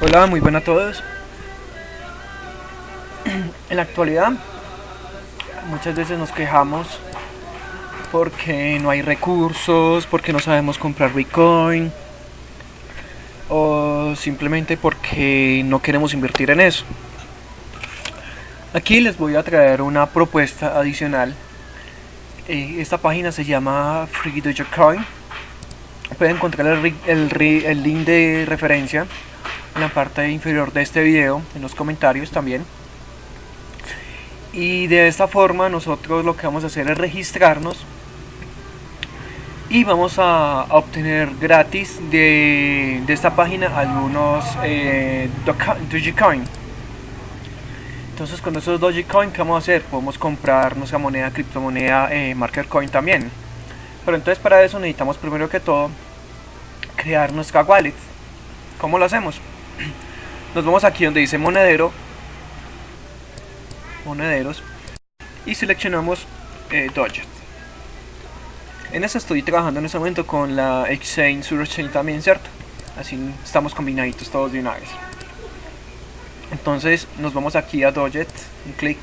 Hola, muy buenas a todos. En la actualidad, muchas veces nos quejamos porque no hay recursos, porque no sabemos comprar Bitcoin o simplemente porque no queremos invertir en eso. Aquí les voy a traer una propuesta adicional. Eh, esta página se llama Free Dogecoin. Pueden encontrar el, el, el link de referencia en la parte inferior de este video, en los comentarios también. Y de esta forma nosotros lo que vamos a hacer es registrarnos y vamos a, obtener gratis de, esta página algunos eh, Dogecoin. Entonces con esos Dogecoin, ¿qué vamos a hacer? Podemos comprar nuestra moneda, criptomoneda, eh, Marker Coin también. Pero entonces para eso necesitamos primero que todo crear nuestra wallet. ¿Cómo lo hacemos? nos vamos aquí donde dice monedero monederos y seleccionamos eh, en eso estoy trabajando en este momento con la Exchange Surchain también, ¿cierto? Así estamos combinaditos todos de una vez. Entonces nos vamos aquí a Doget, un clic.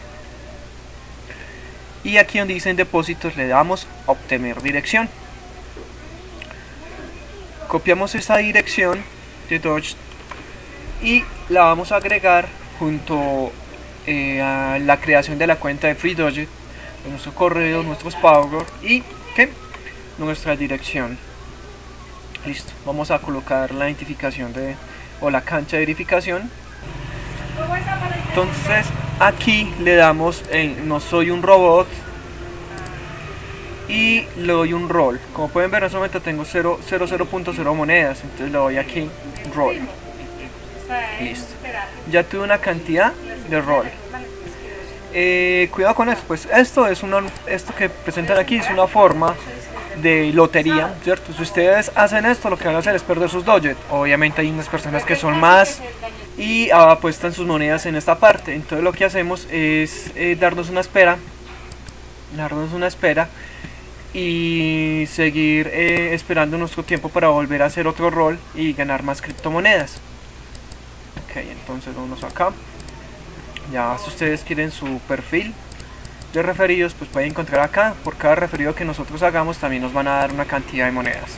Y aquí donde dicen depósitos le damos obtener dirección. Copiamos esta dirección de Doge y la vamos a agregar junto eh, a la creación de la cuenta de Free Doge, nuestro correo, nuestros pagos y nuestra dirección. Listo, vamos a colocar la identificación de o la cancha de verificación. Entonces aquí le damos en no soy un robot y le doy un rol. Como pueden ver en este momento tengo 0.0 monedas, entonces le doy aquí roll. Listo. Ya tuve una cantidad de rol. Eh, cuidado con esto, pues esto es una, esto que presentan aquí es una forma de lotería, ¿cierto? Si ustedes hacen esto, lo que van a hacer es perder sus Doge. Obviamente hay unas personas que son más y apuestan sus monedas en esta parte. Entonces lo que hacemos es eh, darnos una espera, darnos una espera y seguir eh, esperando nuestro tiempo para volver a hacer otro rol y ganar más criptomonedas. Ok, entonces vamos acá. Ya si ustedes quieren su perfil referidos pues pueden encontrar acá por cada referido que nosotros hagamos también nos van a dar una cantidad de monedas